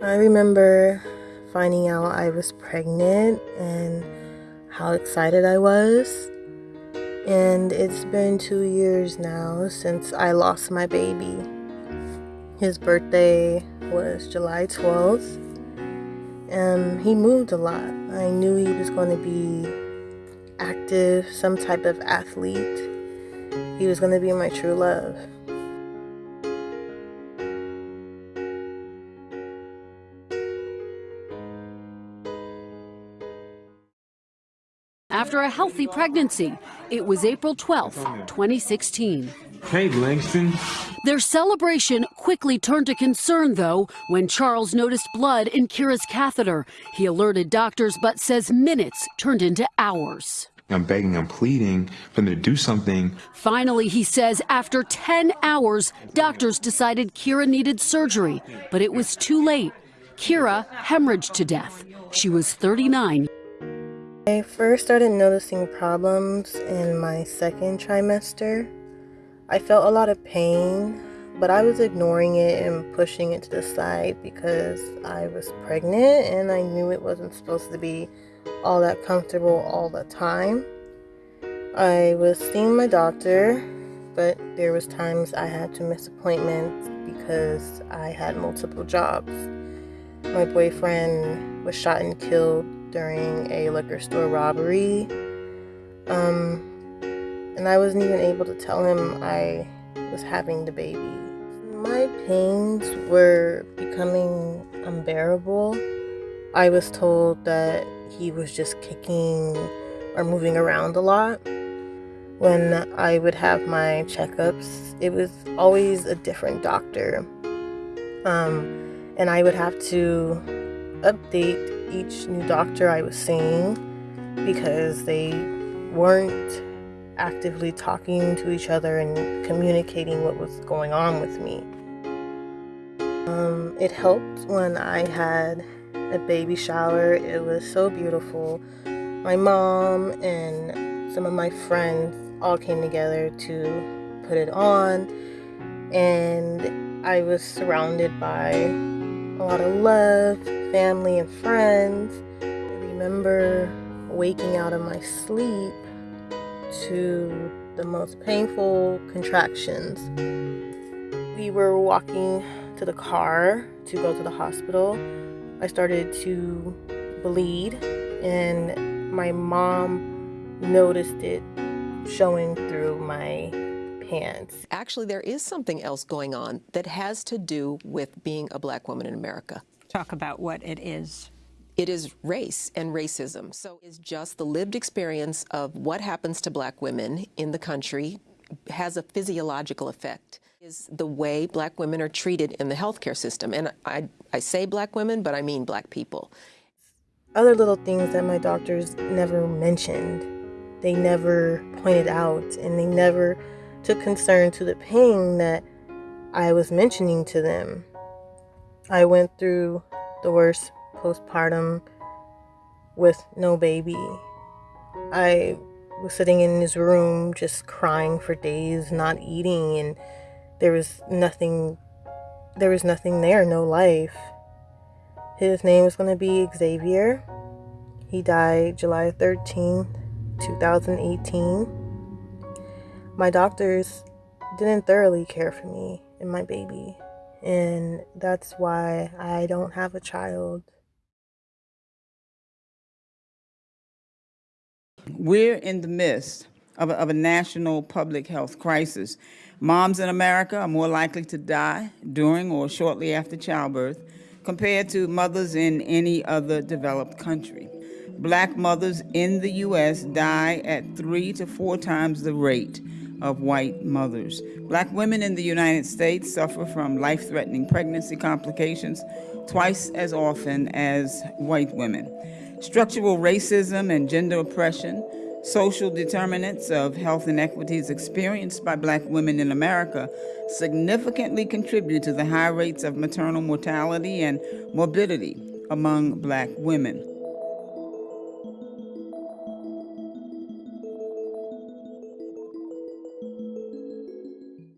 I remember finding out I was pregnant and how excited I was. And it's been two years now since I lost my baby. His birthday was July 12th. Um, he moved a lot. I knew he was going to be active, some type of athlete. He was going to be my true love. After a healthy pregnancy. It was April 12, 2016. Hey, Langston. Their celebration quickly turned to concern, though, when Charles noticed blood in Kira's catheter. He alerted doctors, but says minutes turned into hours. I'm begging, I'm pleading for them to do something. Finally, he says, after 10 hours, doctors decided Kira needed surgery, but it was too late. Kira hemorrhaged to death. She was 39 I first started noticing problems in my second trimester. I felt a lot of pain, but I was ignoring it and pushing it to the side because I was pregnant and I knew it wasn't supposed to be all that comfortable all the time. I was seeing my doctor, but there was times I had to miss appointments because I had multiple jobs. My boyfriend was shot and killed during a liquor store robbery. Um, and I wasn't even able to tell him I was having the baby. My pains were becoming unbearable. I was told that he was just kicking or moving around a lot. When I would have my checkups, it was always a different doctor. Um, and I would have to update each new doctor I was seeing because they weren't actively talking to each other and communicating what was going on with me. Um, it helped when I had a baby shower. It was so beautiful. My mom and some of my friends all came together to put it on, and I was surrounded by a lot of love family and friends. I remember waking out of my sleep to the most painful contractions. We were walking to the car to go to the hospital. I started to bleed, and my mom noticed it showing through my pants. Actually, there is something else going on that has to do with being a black woman in America talk about what it is. It is race and racism. So it's just the lived experience of what happens to black women in the country has a physiological effect is the way black women are treated in the healthcare system. And I, I say black women, but I mean black people. Other little things that my doctors never mentioned, they never pointed out, and they never took concern to the pain that I was mentioning to them. I went through the worst postpartum with no baby. I was sitting in his room just crying for days, not eating, and there was nothing there was nothing there, no life. His name was going to be Xavier. He died July 13th, 2018. My doctors didn't thoroughly care for me and my baby and that's why I don't have a child. We're in the midst of a, of a, national public health crisis. Moms in America are more likely to die during or shortly after childbirth compared to mothers in any other developed country. Black mothers in the U.S. die at three to four times the rate of white mothers. Black women in the United States suffer from life-threatening pregnancy complications twice as often as white women. Structural racism and gender oppression, social determinants of health inequities experienced by black women in America significantly contribute to the high rates of maternal mortality and morbidity among black women.